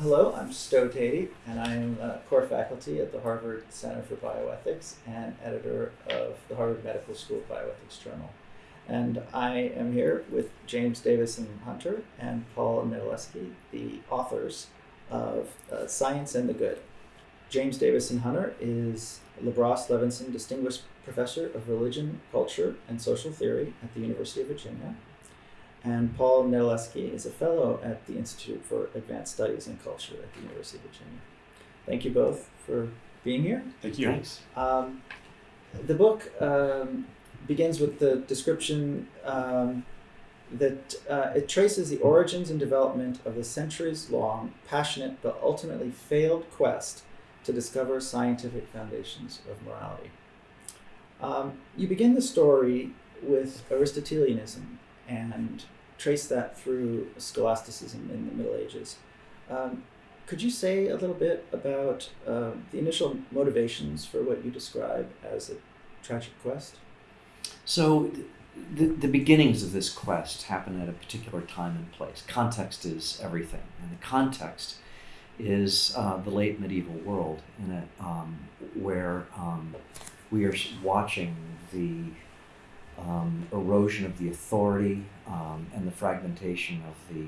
hello, I'm Stowe Teti, and I'm core faculty at the Harvard Center for Bioethics and editor of the Harvard Medical School Bioethics Journal. And I am here with James Davison Hunter and Paul Nedelisky, the authors of uh, Science and the Good. James Davison Hunter is LaBrosse Levinson Distinguished Professor of Religion, Culture, and Social Theory at the University of Virginia. And Paul Nedelisky is a fellow at the Institute for Advanced Studies in Culture at the University of Virginia. Thank you both for being here. Thank you. Thanks. Um, the book um, begins with the description um, that uh, it traces the origins and development of the centuries long, passionate, but ultimately failed quest to discover scientific foundations of morality. Um, you begin the story with Aristotelianism and trace that through scholasticism in the Middle Ages. Um, could you say a little bit about uh, the initial motivations for what you describe as a tragic quest? So, the, the beginnings of this quest happen at a particular time and place. Context is everything, and the context is uh, the late medieval world, in it um, where um, we are watching the um, erosion of the authority um, and the fragmentation of the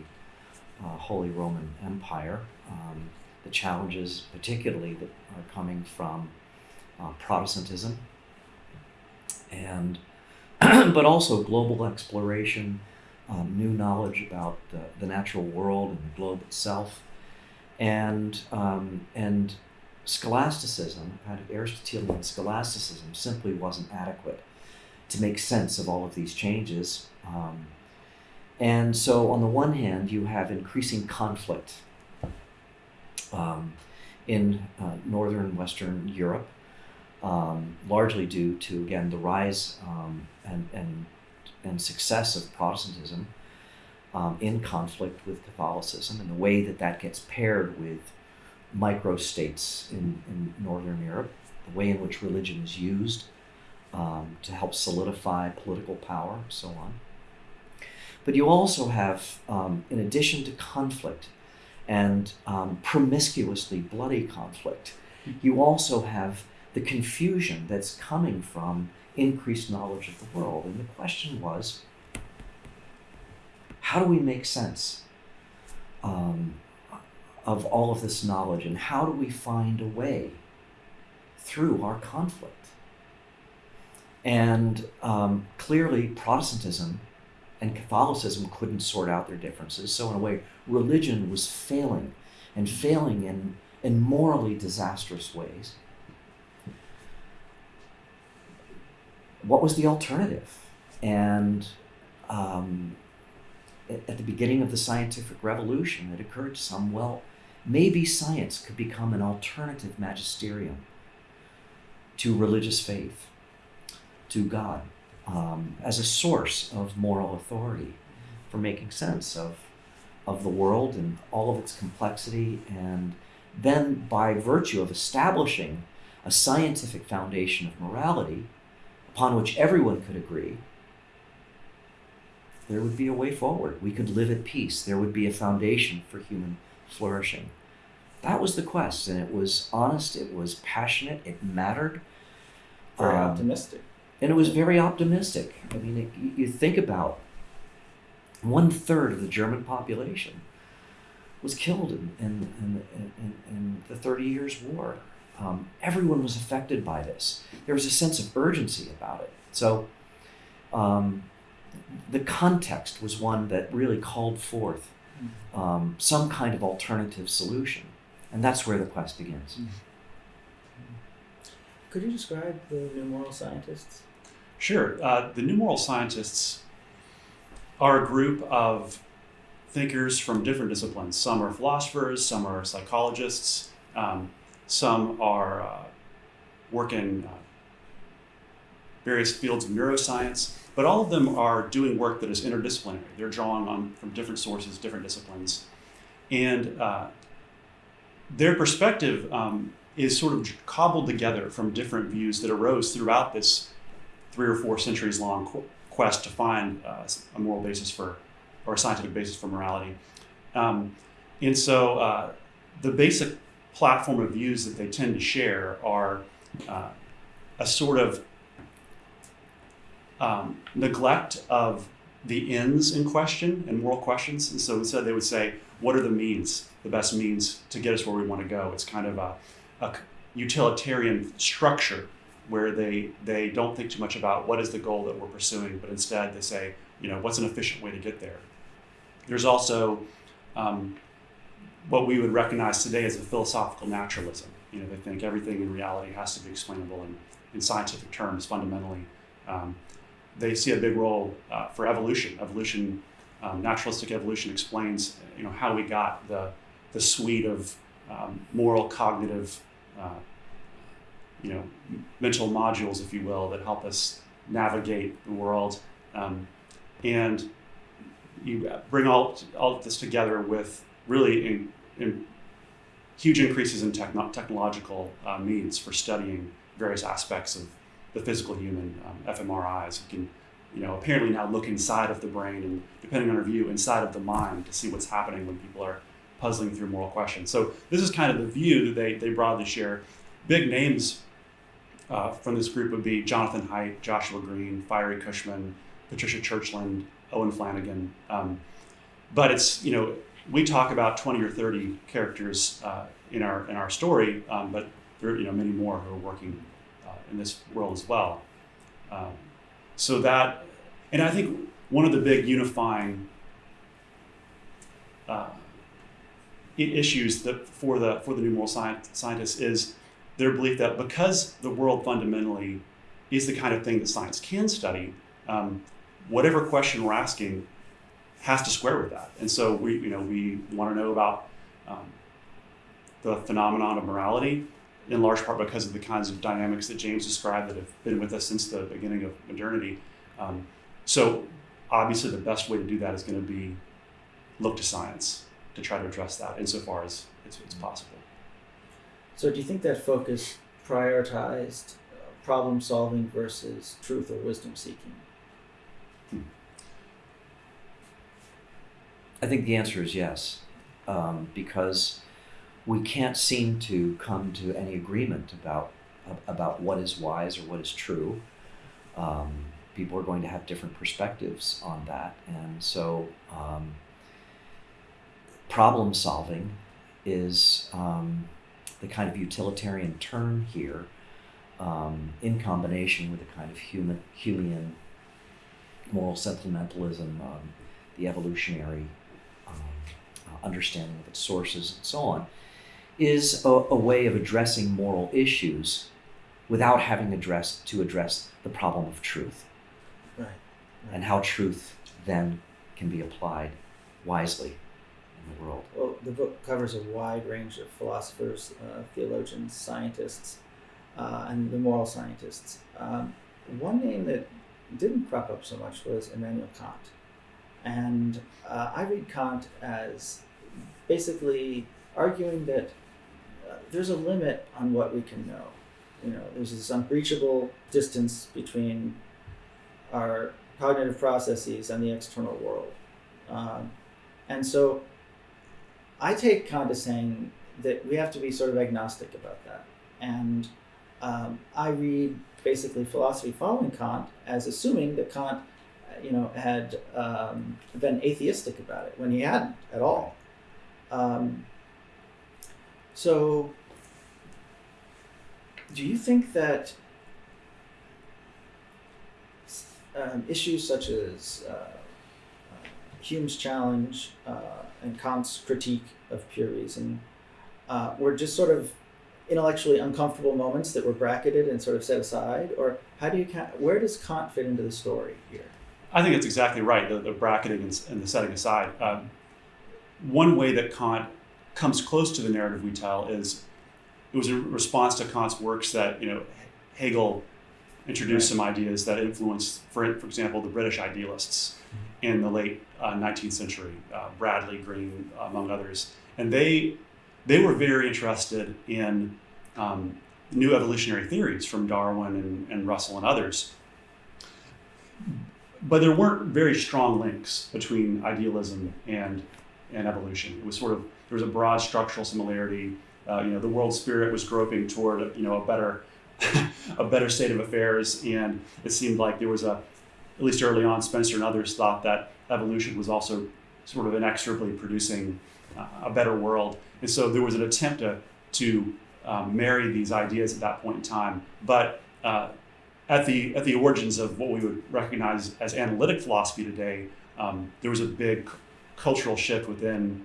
uh, Holy Roman Empire. Um, the challenges, particularly, that are coming from uh, Protestantism, and but also global exploration, um, new knowledge about the, the, natural world and the globe itself, and um, and scholasticism, kind of Aristotelian scholasticism, simply wasn't adequate to make sense of all of these changes. Um, and so, on the one hand, you have increasing conflict um, in uh, northern Western Europe, um, largely due to, again, the rise um, and, and, and success of Protestantism um, in conflict with Catholicism, and the way that that gets paired with microstates in, in northern Europe, the way in which religion is used um, to help solidify political power, and so on. But you also have, um, in addition to conflict and um, promiscuously bloody conflict, you also have the confusion that's coming from increased knowledge of the world. And the question was how do we make sense um, of all of this knowledge and how do we find a way through our conflict? And um, clearly, Protestantism and Catholicism couldn't sort out their differences. So, in a way, religion was failing and failing in, in morally disastrous ways. What was the alternative? And um, at the beginning of the scientific revolution, it occurred to some well, maybe science could become an alternative magisterium to religious faith to God um, as a source of moral authority for making sense of, of the world and all of its complexity. And then, by virtue of establishing a scientific foundation of morality upon which everyone could agree, there would be a way forward. We could live at peace. There would be a foundation for human flourishing. That was the quest, and it was honest, it was passionate, it mattered. Very Um, optimistic. And it was very optimistic. I mean, it, you- think about one third of the German population was killed in, in, in, in, in the Thirty Years' War. Um, everyone was affected by this. There was a sense of urgency about it. So, um, the context was one that really called forth um, some kind of alternative solution. And that's where the quest begins. Could you describe the new moral scientists? Sure. Uh, the New Moral Scientists are a group of thinkers from different disciplines. Some are philosophers, some are psychologists, um, some are uh, work in uh, various fields of neuroscience, but all of them are doing work that is interdisciplinary. They're drawing on from different sources, different disciplines, and uh, their perspective um, is sort of cobbled together from different views that arose throughout this three or four centuries long qu- quest to find uh, a moral basis for, or a scientific basis for morality. Um, and so uh, the basic platform of views that they tend to share are uh, a sort of um, neglect of the ends in question and moral questions. And so instead, they would say, what are the means, the best means to get us where we want to go? It's kind of a, a utilitarian structure where they, they don't think too much about what is the goal that we're pursuing, but instead they say, you know, what's an efficient way to get there? There's also um, what we would recognize today as a philosophical naturalism. You know, they think everything in reality has to be explainable in, in scientific terms fundamentally. Um, they see a big role uh, for evolution. Evolution, um, naturalistic evolution explains, you know, how we got the, the suite of um, moral, cognitive, uh, you know, mental modules, if you will, that help us navigate the world. Um, and you bring all, all of this together with really in, in huge increases in techno- technological uh, means for studying various aspects of the physical human. Um, fMRIs you can, you know, apparently now look inside of the brain and, depending on our view, inside of the mind to see what's happening when people are puzzling through moral questions. So this is kind of the view that they, they broadly share. Big names uh, from this group would be Jonathan Haidt, Joshua Greene, Fiery Cushman, Patricia Churchland, Owen Flanagan. Um, but it's you know we talk about 20 or 30 characters uh, in our in our story, um, but there are you know many more who are working uh, in this world as well. Um, so that, and I think one of the big unifying uh, issues that for the for the new moral scientists is their belief that because the world fundamentally is the kind of thing that science can study, um, whatever question we're asking has to square with that. And so we, you know, we want to know about um, the phenomenon of morality, in large part because of the kinds of dynamics that James described that have been with us since the beginning of modernity. Um, so obviously, the best way to do that is going to be look to science to try to address that insofar as it's, it's possible. So, do you think that focus prioritized uh, problem solving versus truth or wisdom seeking? I think the answer is yes, um, because we can't seem to come to any agreement about about what is wise or what is true. Um, people are going to have different perspectives on that, and so um, problem solving is um, the kind of utilitarian term here, um, in combination with a kind of human Humean moral sentimentalism, um, the evolutionary understanding of its sources, and so on, is a, a way of addressing moral issues without having addressed to address the problem of truth Right. and how truth then can be applied wisely in the world. Well, the book covers a wide range of philosophers, uh, theologians, scientists, uh, and the moral scientists. Um, one name that didn't crop up so much was Immanuel Kant. And uh, I read Kant as basically arguing that uh, there's a limit on what we can know. You know, there's this unbreachable distance between our cognitive processes and the external world. Um, and so I take Kant as saying that we have to be sort of agnostic about that. And um, I read basically philosophy following Kant as assuming that Kant, you know, had um, been atheistic about it when he hadn't at all. Um, so, do you think that um, issues such as uh, uh, Hume's challenge uh, and Kant's critique of pure reason uh, were just sort of intellectually uncomfortable moments that were bracketed and sort of set aside, or how do you where does Kant fit into the story here? I think it's exactly right. The, the bracketing and, and, the setting aside. Um, one way that Kant comes close to the narrative we tell is it was a response to Kant's works that you know Hegel introduced right. some ideas that influenced, for, for example, the British idealists in the late uh, 19th century, uh, Bradley, Green, among others, and they they were very interested in um, new evolutionary theories from Darwin and, and Russell and others. But there weren't very strong links between idealism and and evolution. It was sort of there was a broad structural similarity. Uh, you know, the world spirit was groping toward you know a better a better state of affairs, and it seemed like there was a at least early on, Spencer and others thought that evolution was also sort of inexorably producing uh, a better world, and so there was an attempt to to um, marry these ideas at that point in time, but uh, at the at the origins of what we would recognize as analytic philosophy today, um, there was a big cultural shift within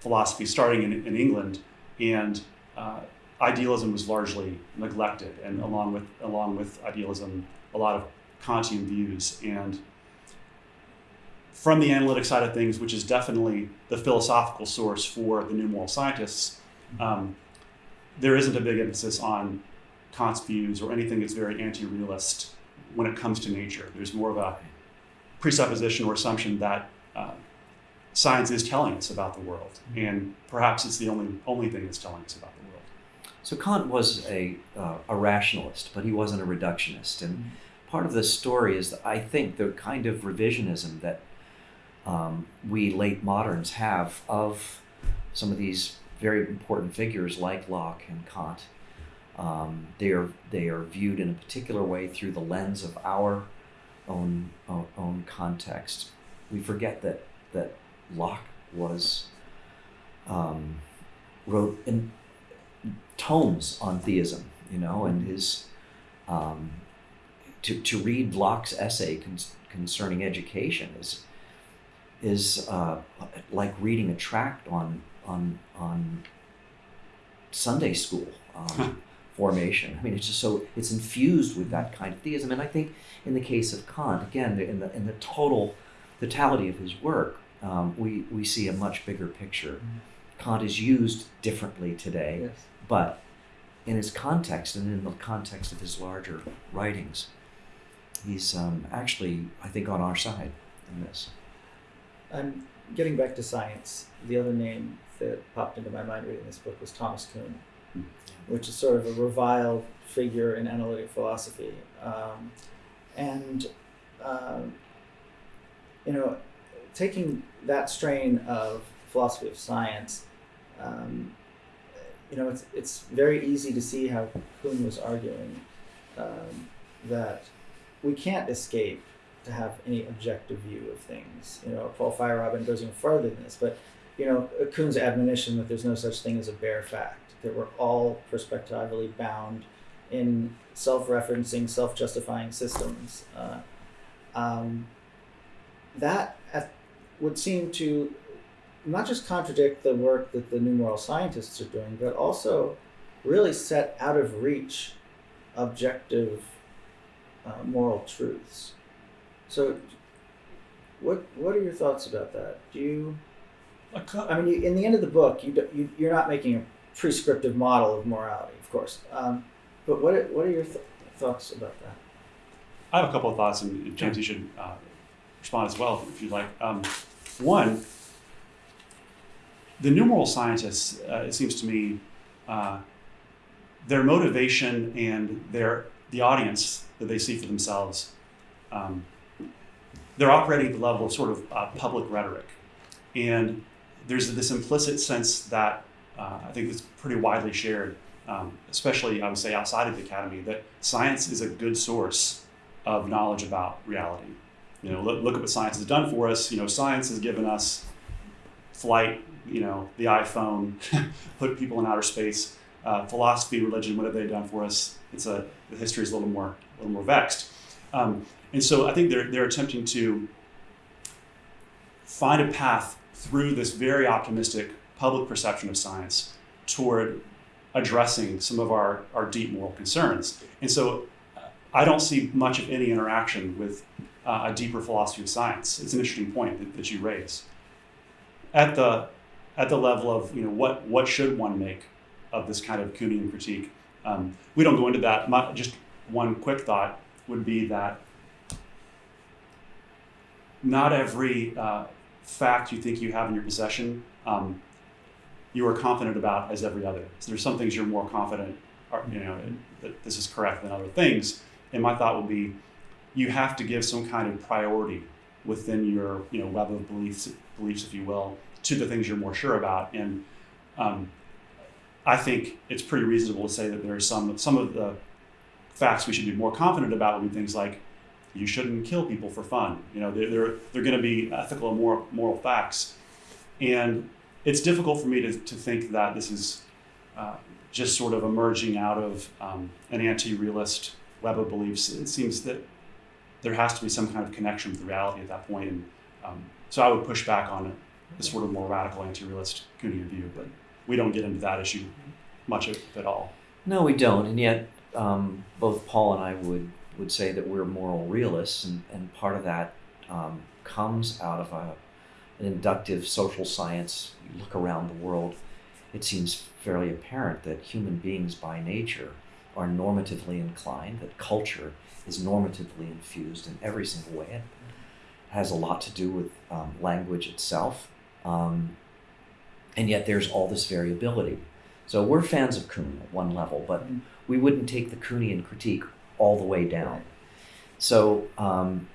philosophy, starting in, in England, and uh, idealism was largely neglected, and along with along with idealism, a lot of Kantian views, and from the analytic side of things, which is definitely the philosophical source for the new moral scientists, um, there isn't a big emphasis on Kant's views or anything that's very anti-realist when it comes to nature. There's more of a presupposition or assumption that uh, science is telling us about the world, and perhaps it's the only only thing that's telling us about the world. So Kant was a, uh, a rationalist, but he wasn't a reductionist. And part of the story is, that I think, the kind of revisionism that um, we late moderns have of some of these very important figures like Locke and Kant. Um, they are they are viewed in a particular way through the lens of our own own, own context. We forget that that Locke was um, wrote in tomes on theism, you know, and his um, to to read Locke's essay con- concerning education is is uh, like reading a tract on on on Sunday school um, formation. I mean, it's just so it's infused with that kind of theism, and I think in the case of Kant, again, in the in the total totality of his work, um, we we see a much bigger picture. Kant is used differently today, Yes. but in his context and in the context of his larger writings, he's um, actually, I think, on our side in this. And getting back to science, the other name that popped into my mind reading this book was Thomas Kuhn, which is sort of a reviled figure in analytic philosophy. Um, and, um, you know, taking that strain of philosophy of science, um, you know, it's, it's very easy to see how Kuhn was arguing um, that we can't escape to have any objective view of things. You know, Paul Feyerabend goes even further than this, but you know, Kuhn's admonition that there's no such thing as a bare fact, that we're all perspectively bound in self-referencing, self-justifying systems. Uh, um, that at, would seem to not just contradict the work that the new moral scientists are doing, but also really set out of reach objective uh, moral truths. So, what what are your thoughts about that? Do you? I mean, you, in the end of the book, you, do, you you're not making a prescriptive model of morality, of course. Um, but what are, what are your th- thoughts about that? I have a couple of thoughts, and James, you should uh, respond as well if you'd like. Um, one, the new moral scientists, uh, it seems to me, uh, their motivation and their the audience that they see for themselves, um, they're operating at the level of sort of uh, public rhetoric, and there's this implicit sense that uh, I think it's pretty widely shared, um, especially I would say outside of the academy, that science is a good source of knowledge about reality. You know, look, look at what science has done for us. You know, science has given us flight, you know, the iPhone, put people in outer space. Uh, philosophy, religion, what have they done for us? It's a the history is a little more a little more vexed, um, and so I think they're they're attempting to find a path through this very optimistic public perception of science toward addressing some of our, our deep moral concerns. And so I don't see much of any interaction with uh, a deeper philosophy of science. It's an interesting point that, that you raise. At the, at the level of, you know, what, what should one make of this kind of Kuhnian critique? Um, we don't go into that. My, just one quick thought would be that not every uh, fact you think you have in your possession um, you are confident about as every other. So there's some things you're more confident, you know, that this is correct than other things. And my thought would be, you have to give some kind of priority within your, you know, web of beliefs, beliefs, if you will, to the things you're more sure about. And um, I think it's pretty reasonable to say that there are some some of the facts we should be more confident about would be things like you shouldn't kill people for fun. You know, they're they're, they're going to be ethical and moral moral facts, and it's difficult for me to, to think that this is uh, just sort of emerging out of um, an anti-realist web of beliefs. It seems that there has to be some kind of connection with reality at that point, and um, so I would push back on the sort of more radical anti-realist Kuhnian view, but we don't get into that issue much at all. No, we don't, and yet um, both Paul and I would would say that we're moral realists, and, and part of that um, comes out of a, an inductive social science. You look around the world, it seems fairly apparent that human beings by nature are normatively inclined, that culture is normatively infused in every single way. It has a lot to do with um, language itself. Um, and yet there's all this variability. So we're fans of Kuhn at one level, but Mm. we wouldn't take the Kuhnian critique all the way down. So um,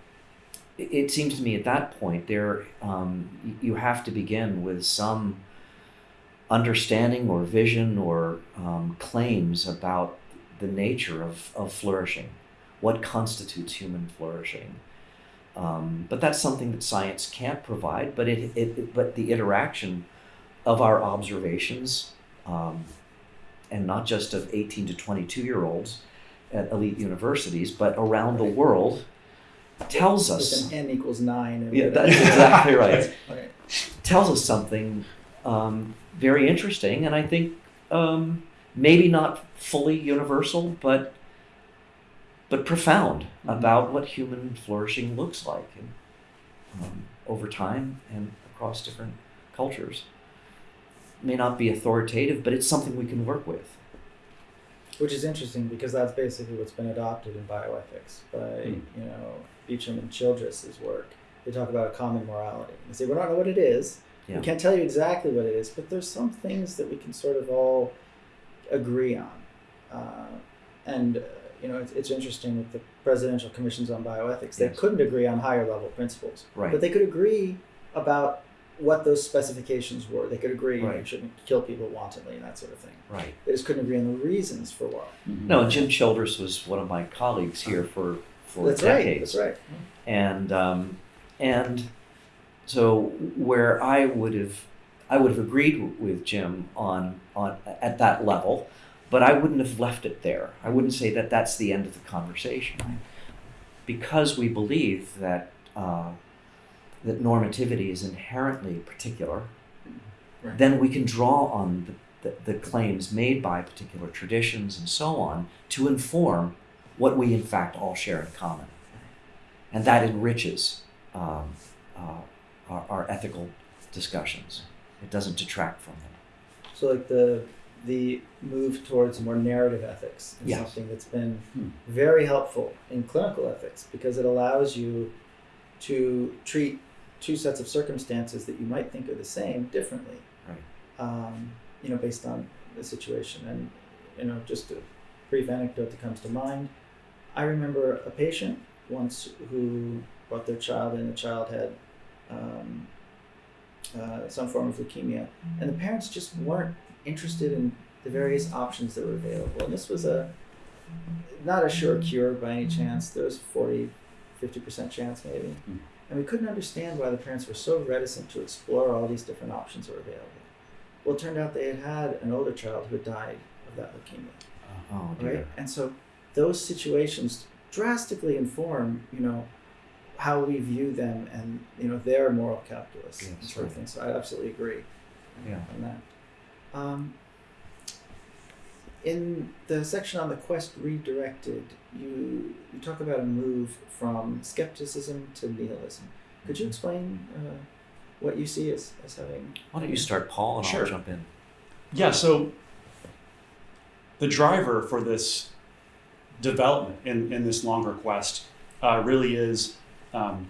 it, it seems to me at that point there um, you have to begin with some understanding or vision or um, claims about the nature of, of flourishing, what constitutes human flourishing. Um, but that's something that science can't provide. But it, it but the interaction of our observations, um, and not just of 18 to 22 year olds at elite universities, but around the world, tells us. With an n equals nine. Yeah, that's exactly right. Okay. tells us something um, very interesting, and I think um, maybe not fully universal, but but profound about what human flourishing looks like and, um, over time and across different cultures. May not be authoritative, but it's something we can work with. Which is interesting because that's basically what's been adopted in bioethics by Hmm. you know Beauchamp and Childress's work. They talk about a common morality. They say we don't know what it is. Yeah. We can't tell you exactly what it is, but there's some things that we can sort of all agree on. Uh, and uh, you know it's, it's interesting with the presidential commissions on bioethics. They Yes. couldn't agree on higher level principles, Right. but they could agree about what those specifications were. They could agree you, you shouldn't kill people wantonly and that sort of thing. Right. They just couldn't agree on the reasons for why. No, Jim Childress was one of my colleagues here for for That's right. decades. That's right. and um, and so where I would have I would have agreed with Jim on on at that level, but I wouldn't have left it there. I wouldn't say that that's the end of the conversation, because we believe that uh, that normativity is inherently particular. Right. Then we can draw on the, the, the claims made by particular traditions and so on to inform what we in fact all share in common and that enriches um, uh, our, our ethical discussions. It doesn't detract from them. So like the the move towards more narrative ethics is Yes. something that's been Hmm. very helpful in clinical ethics because it allows you to treat two sets of circumstances that you might think are the same differently. Right. Um, you know, based on the situation. And you know, just a brief anecdote that comes to mind. I remember a patient once who brought their child in. The child had um, uh, some form of leukemia, and the parents just weren't interested in the various options that were available. And this was a not a sure cure by any chance. There was 40, 50% chance maybe. And we couldn't understand why the parents were so reticent to explore all these different options that were available. Well, it turned out they had had an older child who had died of that leukemia Oh right? And so those situations drastically inform, you know, how we view them and you know their moral calculus and Yes, sort of right. thing. So I absolutely agree Yeah. on that. Um, in the section on the quest redirected, you you talk about a move from skepticism to nihilism. Could you explain uh, what you see as, as having? Why don't you start, Paul, and Sure. I'll jump in. Yeah, so the driver for this development in, in this longer quest uh, really is um,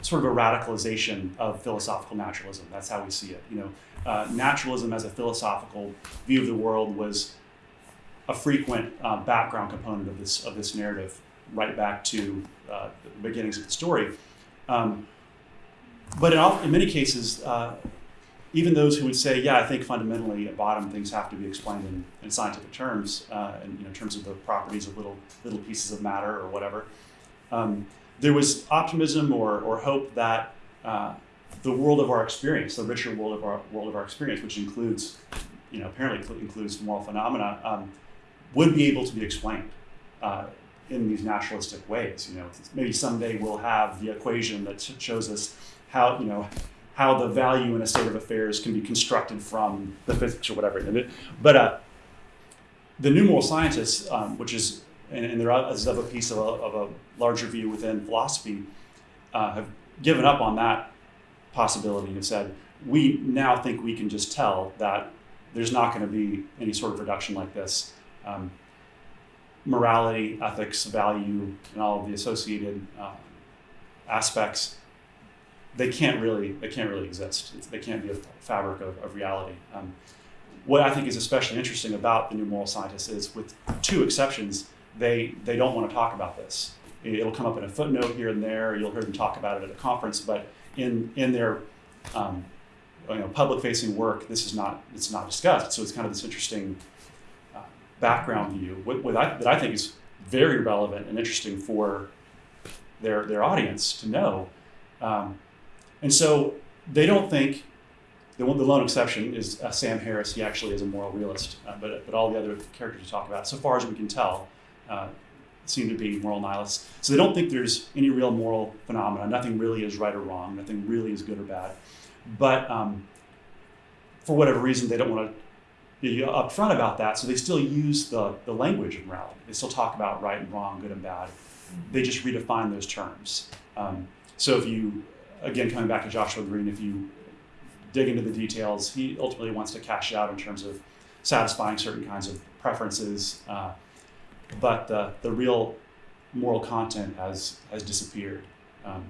sort of a radicalization of philosophical naturalism. That's how we see it. You know, uh, naturalism as a philosophical view of the world was a frequent uh, background component of this of this narrative, right back to uh, the beginnings of the story. Um, but in, all, in many cases, uh, even those who would say, yeah, I think fundamentally at bottom things have to be explained in, in scientific terms, uh, in, you know, terms of the properties of little little pieces of matter or whatever. Um, there was optimism or, or hope that uh, the world of our experience, the richer world of our world of our experience, which includes, you know, apparently includes moral phenomena, um, would be able to be explained uh, in these naturalistic ways. You know, maybe someday we'll have the equation that shows us how you know how the value in a state of affairs can be constructed from the physics or whatever. But uh, the new moral scientists, um, which is and, and there is of a piece of a, of a larger view within philosophy, uh, have given up on that possibility and said we now think we can just tell that there's not going to be any sort of reduction like this. Um, morality, ethics, value, and all of the associated uh, aspects they can't really they can't really exist. It's, they can't be a fabric of, of reality. Um, what I think is especially interesting about the new moral scientists is, with two exceptions, they they don't want to talk about this. It'll come up in a footnote here and there. You'll hear them talk about it at a conference, but in in their um, you know, public-facing work, this is not it's not discussed. So it's kind of this interesting background view what, what I, that I think is very relevant and interesting for their their audience to know. Um, and so they don't think the the lone exception is uh, Sam Harris. He actually is a moral realist, uh, but but all the other characters you talk about, so far as we can tell, uh, seem to be moral nihilists. So they don't think there's any real moral phenomena. Nothing really is right or wrong. Nothing really is good or bad. But um, for whatever reason, they don't want to be upfront about that. So they still use the the language of morality. They still talk about right and wrong, good and bad. They just redefine those terms. Um, so if you again, coming back to Joshua Greene, if you dig into the details, he ultimately wants to cash out in terms of satisfying certain kinds of preferences. Uh, but the, the real moral content has, has disappeared. Um,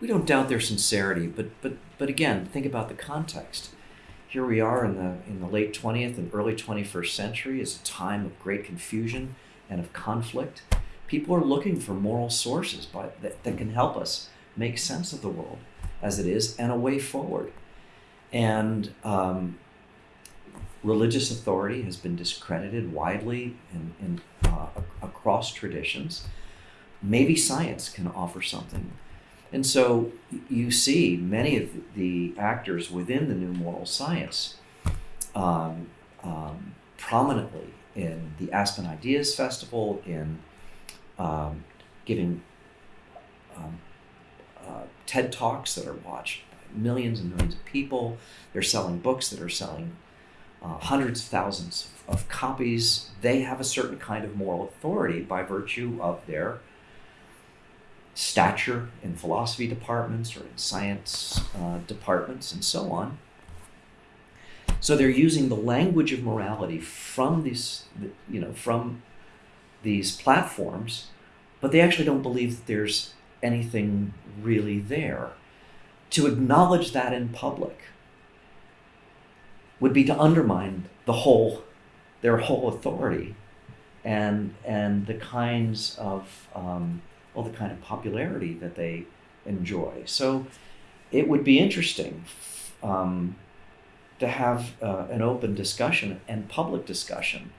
we don't doubt their sincerity, but, but, but again, think about the context. Here we are in the, in the late 20th and early 21st century. It's a time of great confusion and of conflict. People are looking for moral sources by, that, that can help us make sense of the world as it is and a way forward. And um, religious authority has been discredited widely in, in, uh, across traditions. Maybe science can offer something. And so you see many of the actors within the new moral science um, um, prominently in the Aspen Ideas Festival, in um, giving um, uh, TED Talks that are watched by millions and millions of people. They're selling books that are selling uh, hundreds of thousands of copies. They have a certain kind of moral authority by virtue of their stature in philosophy departments or in science uh, departments and so on. So they're using the language of morality from these, you know, from these platforms, but they actually don't believe that there's anything really there. To acknowledge that in public would be to undermine the whole, their whole authority, and and the kinds of um, the kind of popularity that they enjoy. So, it would be interesting um, to have uh, an open discussion and public discussion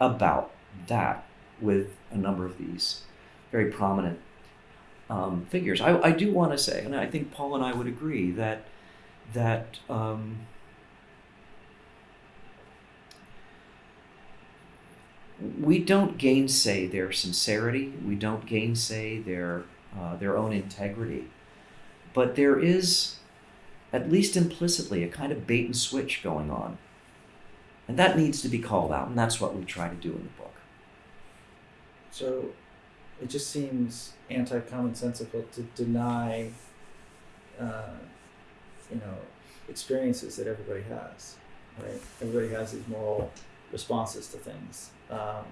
about that with a number of these very prominent um, figures. I, I do want to say, and I think Paul and I would agree that that um, we don't gainsay their sincerity. We don't gainsay their uh, their own integrity, but there is, at least implicitly, a kind of bait and switch going on, and that needs to be called out, and that's what we try to do in the book. So it just seems anti-commonsensical to deny, uh, you know, experiences that everybody has, right? Everybody has these moral responses to things. Um,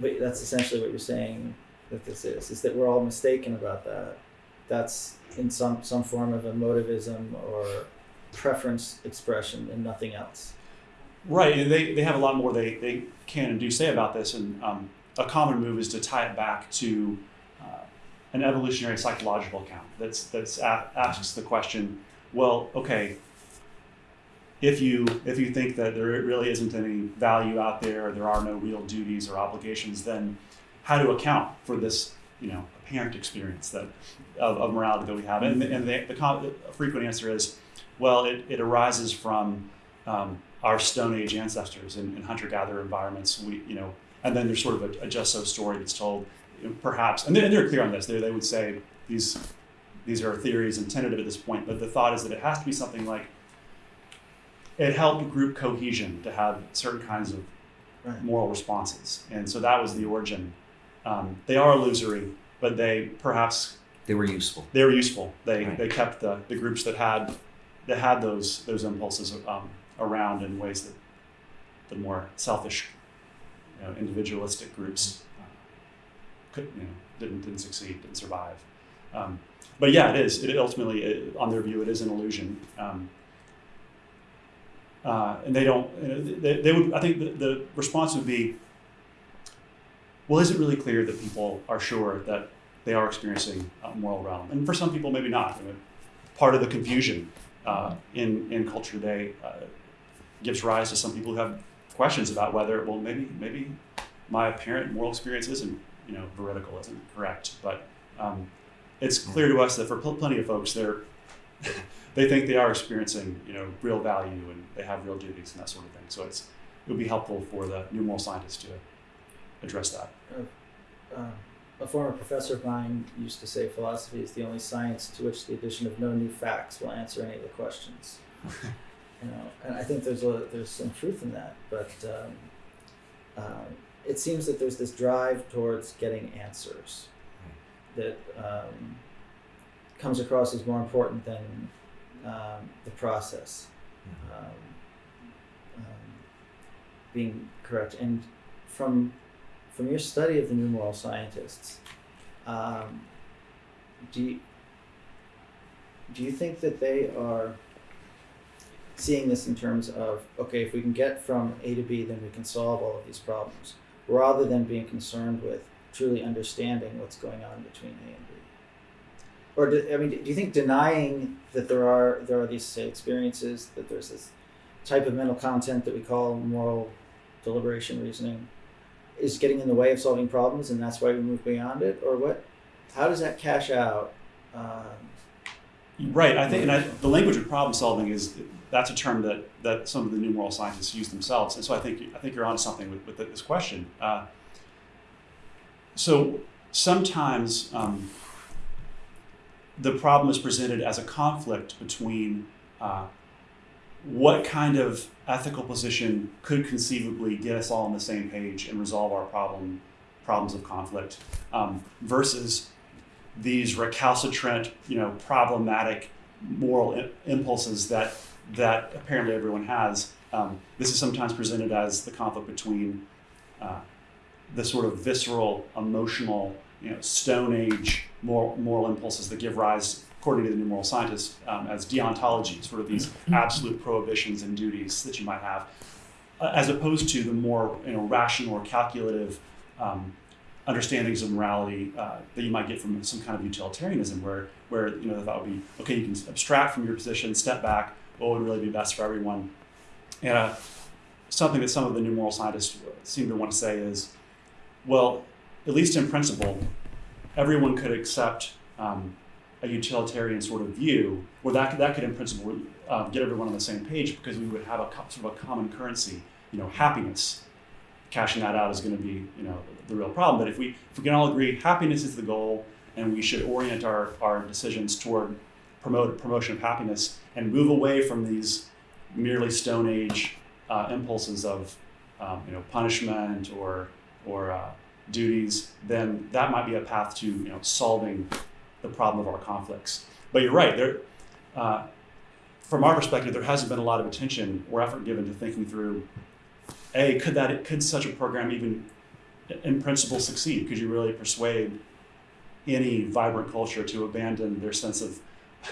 but that's essentially what you're saying that this is, is that we're all mistaken about that. That's in some, some form of emotivism or preference expression and nothing else. Right, and they, they have a lot more they, they can and do say about this, and um, a common move is to tie it back to uh, an evolutionary psychological account that's that's asks the question, well, okay, if you if you think that there really isn't any value out there, there are no real duties or obligations, then how to account for this, you know, apparent experience that of, of morality that we have? And, and the, the, the frequent answer is, well, it, it arises from um, our Stone Age ancestors in, in hunter-gatherer environments. We, you know, and then there's sort of a, a just so story that's told, perhaps, and, they, and they're clear on this. They, they would say these these are theories and tentative at this point, but the thought is that it has to be something like it helped group cohesion to have certain kinds of Right. moral responses, and so that was the origin. Um, they are illusory, but they perhaps They were useful. they were useful. They Right. they kept the, the groups that had that had those those impulses um, around in ways that the more selfish, you know, individualistic groups uh, could you know didn't didn't succeed, didn't survive. Um, but yeah, it is. It ultimately, it, on their view, it is an illusion. Um, uh, and they don't. They, they would. I think the, the response would be, well, is it really clear that people are sure that they are experiencing a moral realm? And for some people, maybe not. Part of the confusion uh, in in culture today uh, gives rise to some people who have questions about whether, well, maybe maybe my apparent moral experience isn't, you know, veridical, isn't correct. But um, it's clear to us that for pl- plenty of folks, they're they think they are experiencing, you know, real value and they have real duties and that sort of thing. So it's it would be helpful for the new moral scientists to address that. Uh, a former professor of mine used to say philosophy is the only science to which the addition of no new facts will answer any of the questions. you know, and I think there's a there's some truth in that, but um, um, it seems that there's this drive towards getting answers that um, comes across as more important than um, the process um, um, being correct. And from from your study of the new moral scientists, um, do you, do you think that they are seeing this in terms of okay, if we can get from A to B, then we can solve all of these problems, rather than being concerned with truly understanding what's going on between A and B? Or do, I mean, do you think denying that there are there are these experiences that there's this type of mental content that we call moral deliberation reasoning is getting in the way of solving problems, and that's why we move beyond it, or what? How does that cash out? Um, Right. I think, and I, the language of problem solving is that's a term that, that some of the new moral scientists use themselves, and so I think I think you're onto something with, with this question. Uh, so sometimes um, the problem is presented as a conflict between uh, what kind of ethical position could conceivably get us all on the same page and resolve our problem problems of conflict um, versus these recalcitrant, you know, problematic moral impulses that that apparently everyone has. Um, this is sometimes presented as the conflict between uh, the sort of visceral, emotional, you know, Stone Age moral, moral impulses that give rise, according to the new moral scientists, um, as deontology, sort of these absolute prohibitions and duties that you might have, uh, as opposed to the more you know rational or calculative um, understandings of morality uh, that you might get from some kind of utilitarianism, where where you know the thought would be, okay, you can abstract from your position, step back, what would really be best for everyone, and uh, something that some of the new moral scientists seem to want to say is, well, at least in principle, everyone could accept um, a utilitarian sort of view, or that could, that could in principle uh, get everyone on the same page because we would have a sort of a common currency, you know, happiness. Cashing that out is going to be, you know, the real problem. But if we if we can all agree happiness is the goal, and we should orient our, our decisions toward promote promotion of happiness and move away from these merely Stone Age uh, impulses of um, you know punishment or or uh, duties, then that might be a path to you know solving the problem of our conflicts. But you're right. There, uh, from our perspective, there hasn't been a lot of attention or effort given to thinking through. A, could that could such a program even, in principle, succeed? Could you really persuade any vibrant culture to abandon their sense of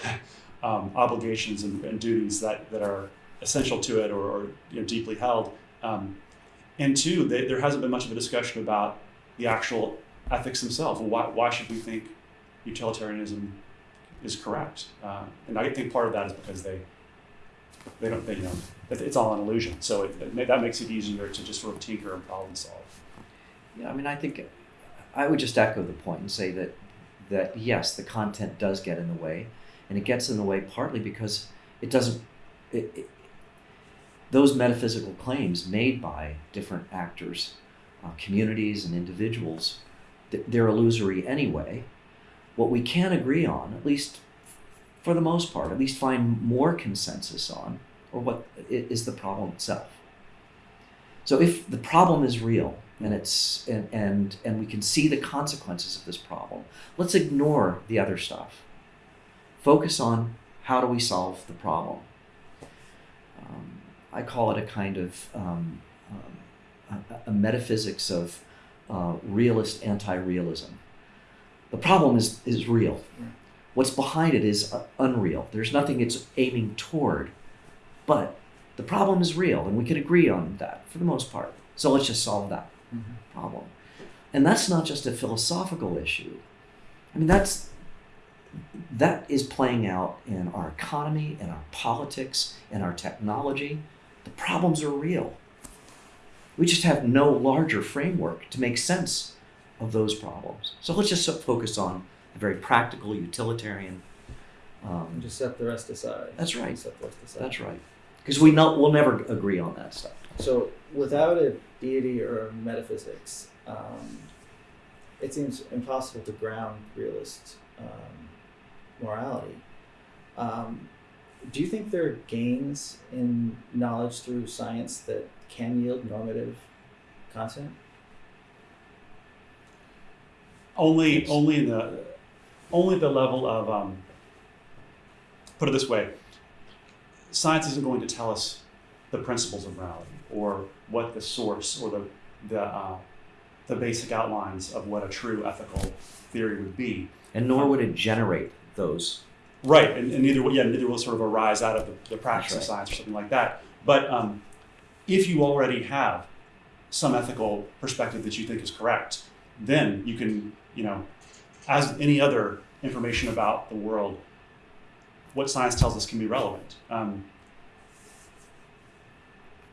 um, obligations and, and duties that, that are essential to it or, or you know, deeply held? Um, and two, they, there hasn't been much of a discussion about the actual ethics themselves. Why, why should we think utilitarianism is correct. Uh, and I think part of that is because they they don't they, you know it's all an illusion. So it, it, that makes it easier to just sort of tinker and problem solve. Yeah, I mean, I think I would just echo the point and say that that yes, the content does get in the way, and it gets in the way partly because it doesn't. It, it, those metaphysical claims made by different actors, uh, communities, and individuals, they're illusory anyway. What we can agree on, at least for the most part, at least find more consensus on, or what is the problem itself. So if the problem is real and it's and, and and we can see the consequences of this problem, let's ignore the other stuff. Focus on how do we solve the problem. Um, I call it a kind of um, um, a, a metaphysics of uh, realist anti-realism. The problem is is real. What's behind it is uh, unreal. There's nothing it's aiming toward, but the problem is real, and we can agree on that for the most part. So let's just solve that problem. And that's not just a philosophical issue. I mean, that's that is playing out in our economy, in our politics, in our technology. The problems are real. We just have no larger framework to make sense of those problems. So let's just focus on the very practical, utilitarian. Um, just set the rest aside. That's right. Set the rest aside. that's right, because we know we'll never agree on that stuff. So, without a deity or a metaphysics, um, it seems impossible to ground realist um, morality. Um, do you think there are gains in knowledge through science that can yield normative content? Only Yes. only in the only the level of um, put it this way, science isn't going to tell us the principles of morality or what the source or the the uh, the basic outlines of what a true ethical theory would be. And nor would it generate those. Right, and, and neither will yeah, neither will sort of arise out of the, the practice That's of science or something like that. But um, if you already have some ethical perspective that you think is correct, then you can, you know, as any other information about the world, what science tells us can be relevant. Um,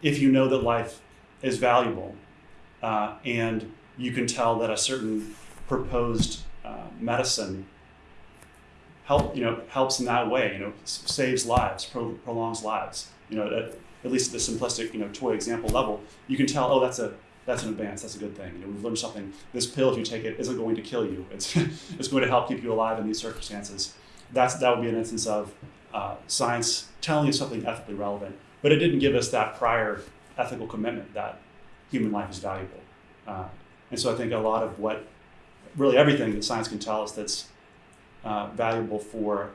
if you know that life is valuable, uh, and you can tell that a certain proposed uh, medicine help you know helps in that way you know saves lives pro- prolongs lives you know at, at least at the simplistic you know toy example level you can tell oh that's a that's an advance that's a good thing. You know we've learned something. This pill if you take it isn't going to kill you. It's it's going to help keep you alive in these circumstances. That's that would be an instance of uh, science telling you something ethically relevant but it didn't give us that prior ethical commitment that human life is valuable. Uh, and so i think a lot of what really everything that science can tell us that's uh, valuable for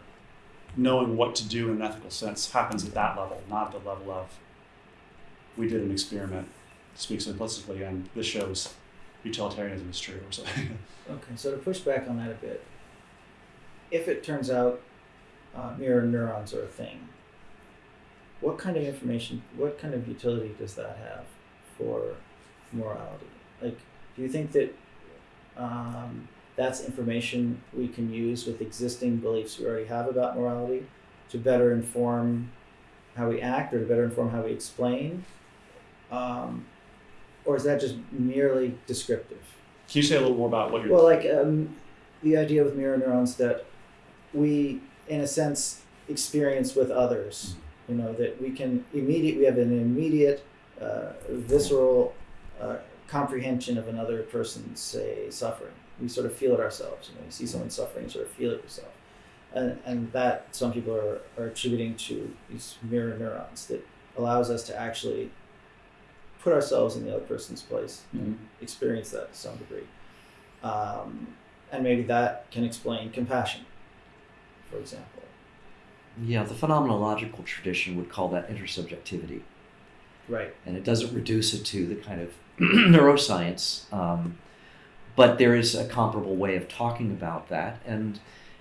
knowing what to do in an ethical sense happens at that level, not the level of we did an experiment, to speak simplistically, and this shows utilitarianism is true or something. Okay, so to push back on that a bit, if it turns out uh, mirror neurons are a thing, what kind of information, what kind of utility does that have for morality? Like, do you think that um, that's information we can use with existing beliefs we already have about morality to better inform how we act or to better inform how we explain? Um, or is that just merely descriptive? Can you say a little more about what you're? Well, like um, the idea with mirror neurons that we, in a sense, experience with others. You know that we can immediate. We have an immediate, uh, visceral uh, comprehension of another person's say suffering. We sort of feel it ourselves. You know, you see someone suffering, you sort of feel it yourself, and and that some people are, are attributing to these mirror neurons that allows us to actually put ourselves in the other person's place and experience that to some degree. Um, and maybe that can explain compassion, for example. Yeah, the phenomenological tradition would call that intersubjectivity. Right. and it doesn't reduce it to the kind of neuroscience. Um, but there is a comparable way of talking about that, and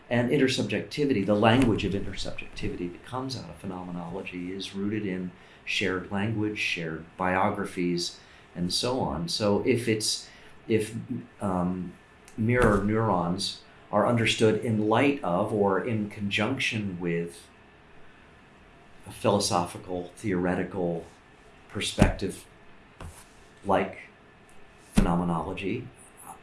and intersubjectivity, the language of intersubjectivity that comes out of phenomenology, is rooted in shared language, shared biographies, and so on. So if it's if um, mirror neurons are understood in light of or in conjunction with a philosophical, theoretical perspective like phenomenology,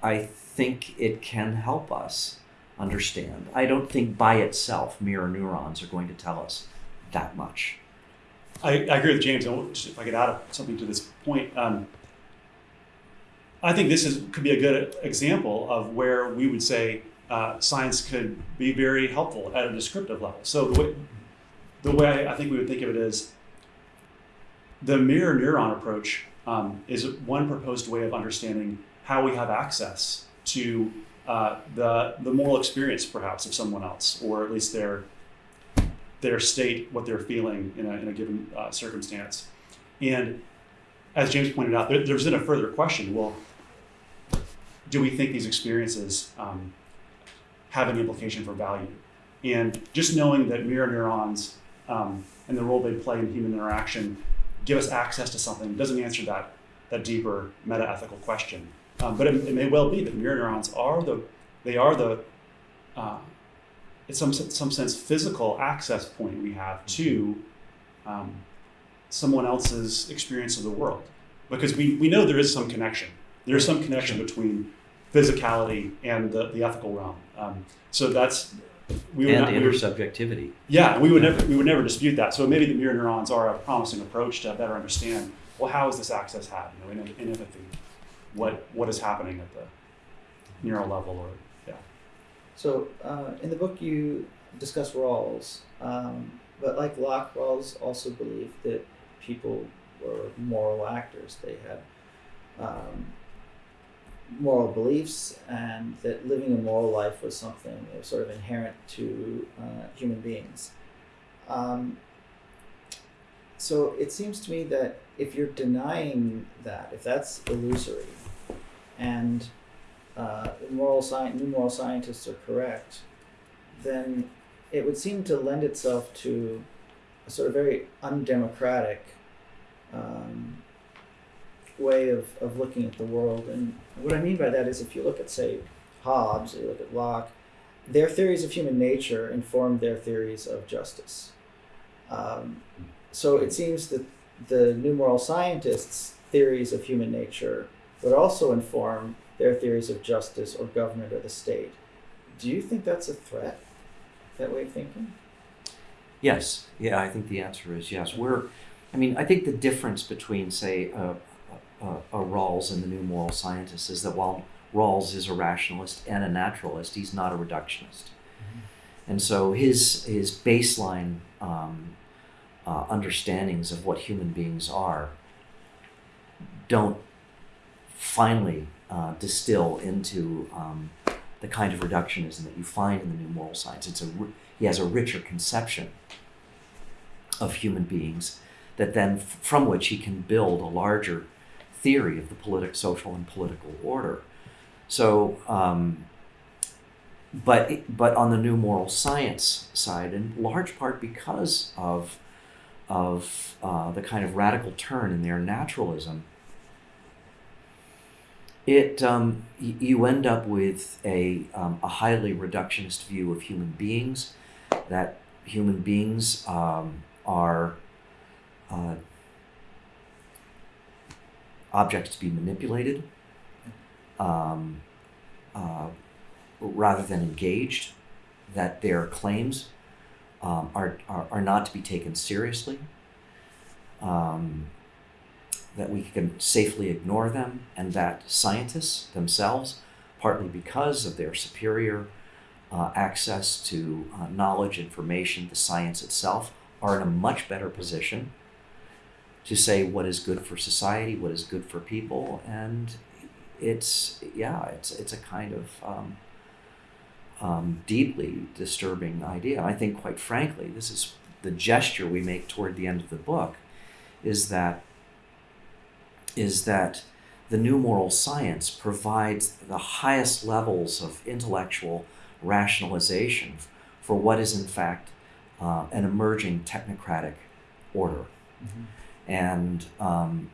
I think it can help us understand. I don't think by itself mirror neurons are going to tell us that much. I, I agree with James. If I could add something to this point, um, I think this is could be a good example of where we would say uh, science could be very helpful at a descriptive level. So the way, the way I think we would think of it is the mirror neuron approach um, is one proposed way of understanding how we have access to uh, the the moral experience, perhaps, of someone else, or at least their their state, what they're feeling in a, in a given uh, circumstance. And as James pointed out, there, there's then a further question: Well, do we think these experiences um, have an implication for value? And just knowing that mirror neurons um, and the role they play in human interaction give us access to something doesn't answer that that deeper meta ethical question. Um, but it, it, may well be that mirror neurons are the they are the uh, in some some sense physical access point we have to um, someone else's experience of the world because we, we know there is some connection there is some connection between physicality and the, the ethical realm um, so that's we would and not. We would, yeah, we would never we would never dispute that. So maybe the mirror neurons are a promising approach to better understand. Well, how is this access had? You know, in, in empathy, what what is happening at the neural level, or yeah. So uh, in the book, you discuss Rawls, um, but like Locke, Rawls also believed that people were moral actors. They had um, moral beliefs and that living a moral life was something sort of inherent to uh, human beings. Um, so it seems to me that if you're denying that, if that's illusory, and uh, moral new moral scientists are correct, then it would seem to lend itself to a sort of very undemocratic um, way of, of looking at the world. And what I mean by that is if you look at, say, Hobbes, or you look at Locke, their theories of human nature informed their theories of justice. Um, so it seems that the new moral scientists' theories of human nature would also inform their theories of justice or government or the state. Do you think that's a threat, that way of thinking? Yes. Yeah, I think the answer is yes. We're, I mean, I think the difference between, say, a, uh, uh, Rawls and the New Moral Scientists is that while Rawls is a rationalist and a naturalist, he's not a reductionist. Mm-hmm. And so his, his baseline um, uh, understandings of what human beings are don't finally uh, distill into um, the kind of reductionism that you find in the New Moral Science. It's a, he has a richer conception of human beings that then from which he can build a larger theory of the political, social, and political order. So, um, but but on the new moral science side, in large part because of of uh, the kind of radical turn in their naturalism, it um, you end up with a um, a highly reductionist view of human beings, that human beings um, are uh, objects to be manipulated um, uh, rather than engaged, that their claims um, are, are, are, not to be taken seriously, um, that we can safely ignore them, and that scientists themselves, partly because of their superior uh, access to uh, knowledge, information, the science itself, are in a much better position to say what is good for society, what is good for people, and it's yeah, it's it's a kind of um, um, deeply disturbing idea. I think, quite frankly, this is the gesture we make toward the end of the book, is that is that the new moral science provides the highest levels of intellectual rationalization for what is in fact uh, an emerging technocratic order. Mm-hmm and um,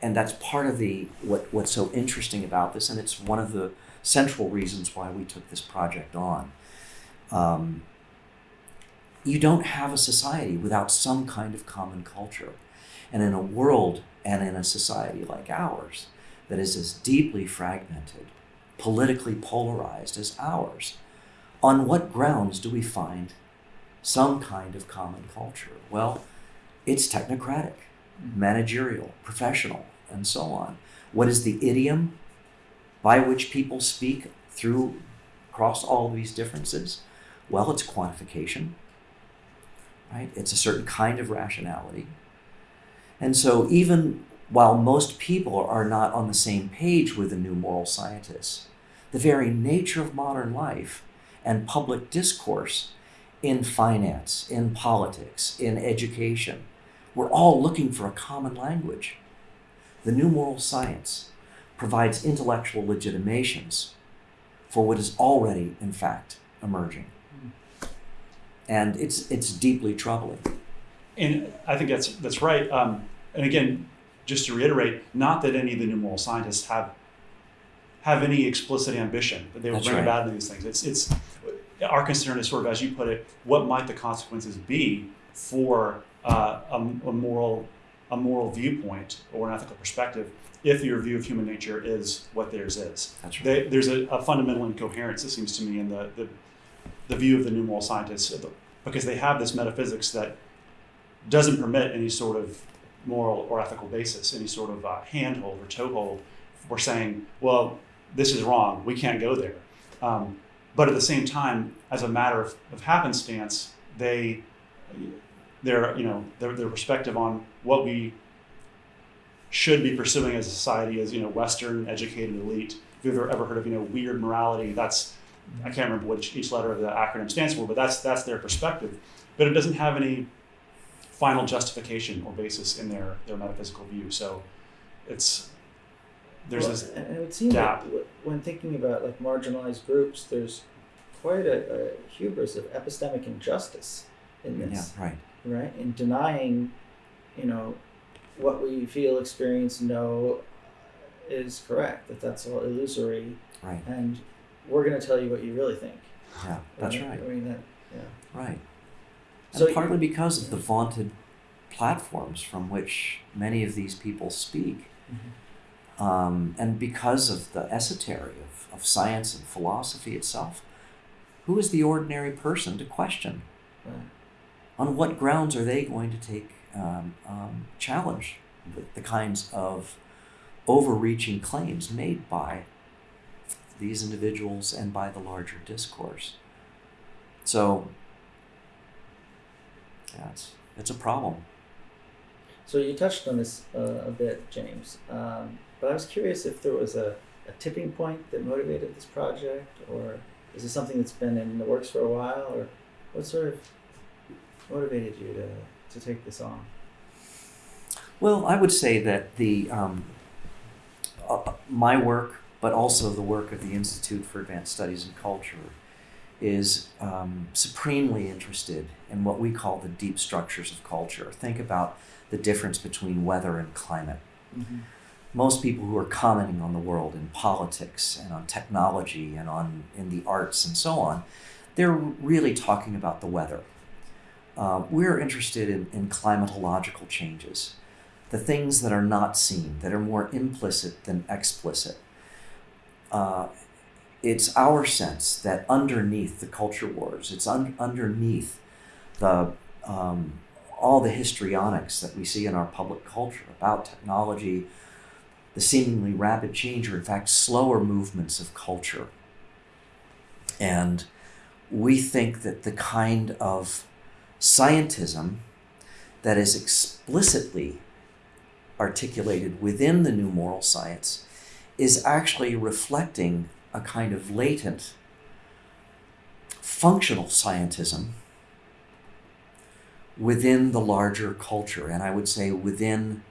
and that's part of the what what's so interesting about this, and it's one of the central reasons why we took this project on. Um, you don't have a society without some kind of common culture. And in a world and in a society like ours that is as deeply fragmented, politically polarized as ours, on what grounds do we find some kind of common culture? Well, it's technocratic, mm-hmm. managerial, professional, and so on. What is the idiom by which people speak through across all these differences? Well, it's quantification, right? It's a certain kind of rationality. And so, even while most people are not on the same page with the new moral scientists, the very nature of modern life and public discourse in finance, in politics, in education, we're all looking for a common language. The new moral science provides intellectual legitimations for what is already, in fact, emerging. And it's, it's deeply troubling. And I think that's that's right. Um, and again, just to reiterate, not that any of the new moral scientists have have any explicit ambition that they will That's bring right. about these things. It's it's our concern is sort of, as you put it, what might the consequences be for uh, a, a moral a moral viewpoint or an ethical perspective if your view of human nature is what theirs is. That's right. They, there's a, a fundamental incoherence, it seems to me, in the, the, the view of the new moral scientists because they have this metaphysics that doesn't permit any sort of moral or ethical basis, any sort of uh, handhold or toehold for saying, well, this is wrong, we can't go there. Um, but at the same time, as a matter of, of happenstance, they, their, you know, their, their perspective on what we should be pursuing as a society as, you know, Western educated elite. If you've ever, heard of, you know, WEIRD morality, that's, I can't remember what each, each letter of the acronym stands for, but that's, that's their perspective. But it doesn't have any final justification or basis in their, their metaphysical view. So it's, there's Well, this, and it would seem gap. that when thinking about like marginalized groups, there's quite a, a hubris of epistemic injustice in Yeah, this, right. right? In denying, you know, what we feel, experience, know is correct. That that's all illusory, Right. and we're going to tell you what you really think. Yeah, that's right. I mean that. Yeah. Right. So and partly because of the vaunted platforms from which many of these people speak, um, and because of the esotery of, of science and philosophy itself, who is the ordinary person to question? Right. On what grounds are they going to take um, um, challenge the, the kinds of overreaching claims made by these individuals and by the larger discourse? So, yeah, it's, it's a problem. So you touched on this uh, a bit, James. Um, but I was curious if there was a, a tipping point that motivated this project, or is this something that's been in the works for a while, or what sort of motivated you to, to take this on? Well, I would say that the um, uh, my work, but also the work of the Institute for Advanced Studies in Culture, is um, supremely interested in what we call the deep structures of culture. Think about the difference between weather and climate. Most people who are commenting on the world in politics and on technology and on in the arts and so on, they're really talking about the weather. Uh, we're interested in, in climatological changes the things that are not seen, that are more implicit than explicit. Uh, it's our sense that underneath the culture wars, it's un- underneath the um, all the histrionics that we see in our public culture about technology, the seemingly rapid change, or in fact slower movements of culture. And we think that the kind of scientism that is explicitly articulated within the new moral science is actually reflecting a kind of latent functional scientism within the larger culture, and I would say within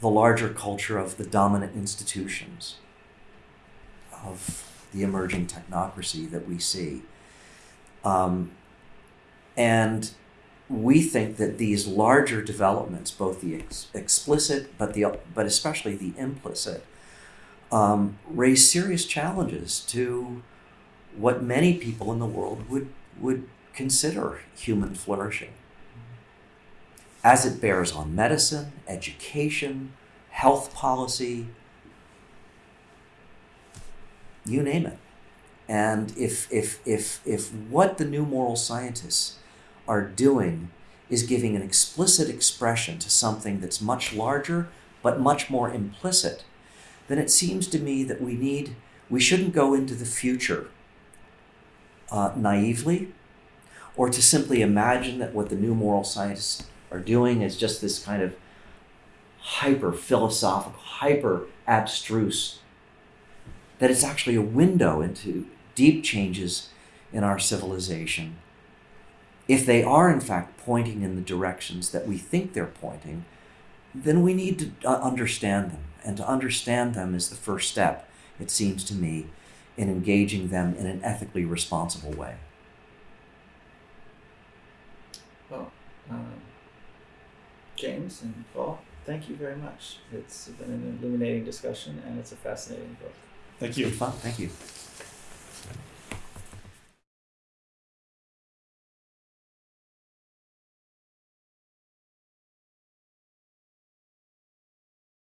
the larger culture of the dominant institutions of the emerging technocracy that we see. Um, and we think that these larger developments, both the ex- explicit but the but especially the implicit, um, raise serious challenges to what many people in the world would would consider human flourishing as it bears on medicine, education, health policy, you name it. And if, if, if, if what the new moral scientists are doing is giving an explicit expression to something that's much larger but much more implicit, then it seems to me that we need, we shouldn't go into the future uh, naively or to simply imagine that what the new moral scientists are doing is just this kind of hyper philosophical, hyper abstruse, that it's actually a window into deep changes in our civilization. If they are, in fact, pointing in the directions that we think they're pointing, then we need to uh, understand them. And to understand them is the first step, it seems to me, in engaging them in an ethically responsible way. Well, um, James and Paul, thank you very much. It's been an illuminating discussion and it's a fascinating book. Thank It's you. fun. Thank you.